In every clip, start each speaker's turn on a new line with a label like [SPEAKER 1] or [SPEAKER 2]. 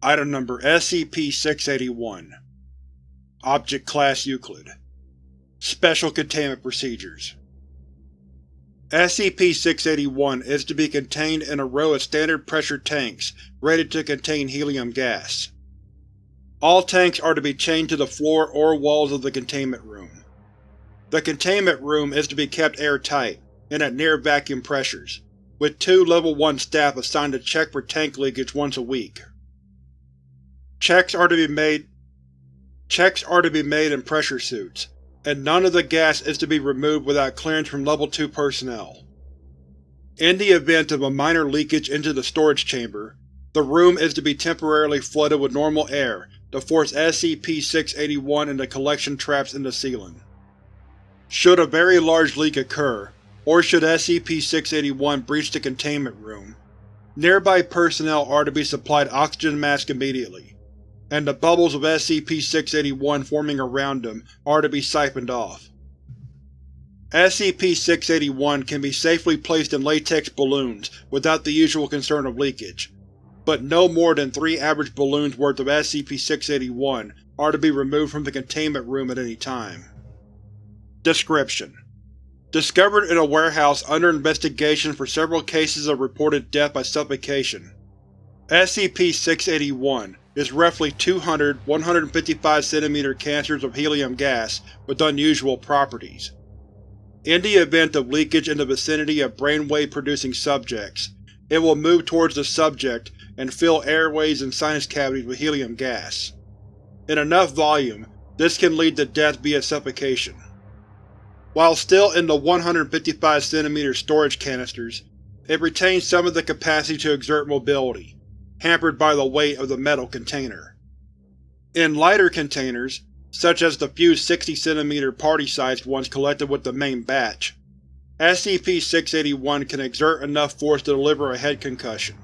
[SPEAKER 1] Item Number SCP-681 Object Class Euclid Special Containment Procedures SCP-681 is to be contained in a row of standard pressure tanks rated to contain helium gas. All tanks are to be chained to the floor or walls of the containment room. The containment room is to be kept airtight, and at near vacuum pressures, with two Level 1 staff assigned to check for tank leakage once a week. Checks are to be made Checks are to be made in pressure suits, and none of the gas is to be removed without clearance from Level 2 personnel. In the event of a minor leakage into the storage chamber, the room is to be temporarily flooded with normal air to force SCP-681 into collection traps in the ceiling. Should a very large leak occur, or should SCP-681 breach the containment room, nearby personnel are to be supplied oxygen masks immediately, and the bubbles of SCP-681 forming around them are to be siphoned off. SCP-681 can be safely placed in latex balloons without the usual concern of leakage, but no more than three average balloons worth of SCP-681 are to be removed from the containment room at any time. Description: Discovered in a warehouse under investigation for several cases of reported death by suffocation. SCP-681 is roughly 200 155 cm canisters of helium gas with unusual properties. In the event of leakage in the vicinity of brainwave-producing subjects, it will move towards the subject and fill airways and sinus cavities with helium gas. In enough volume, this can lead to death via suffocation. While still in the 155 cm storage canisters, it retains some of the capacity to exert mobility, hampered by the weight of the metal container. In lighter containers, such as the few 60 cm party-sized ones collected with the main batch, SCP-681 can exert enough force to deliver a head concussion.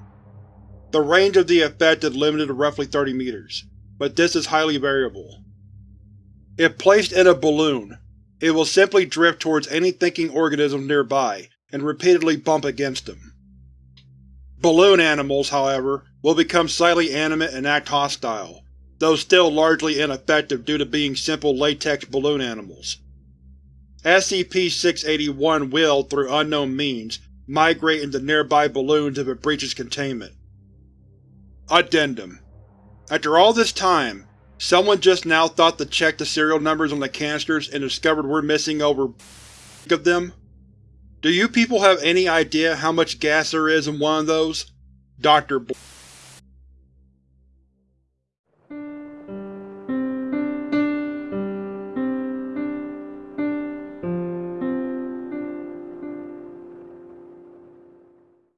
[SPEAKER 1] The range of the effect is limited to roughly 30 meters, but this is highly variable. If placed in a balloon, it will simply drift towards any thinking organisms nearby and repeatedly bump against them. Balloon animals, however, will become slightly animate and act hostile, though still largely ineffective due to being simple latex balloon animals. SCP-681 will, through unknown means, migrate into nearby balloons if it breaches containment. Addendum After all this time, someone just now thought to check the serial numbers on the canisters and discovered we're missing over of them? Do you people have any idea how much gas there is in one of those? Dr.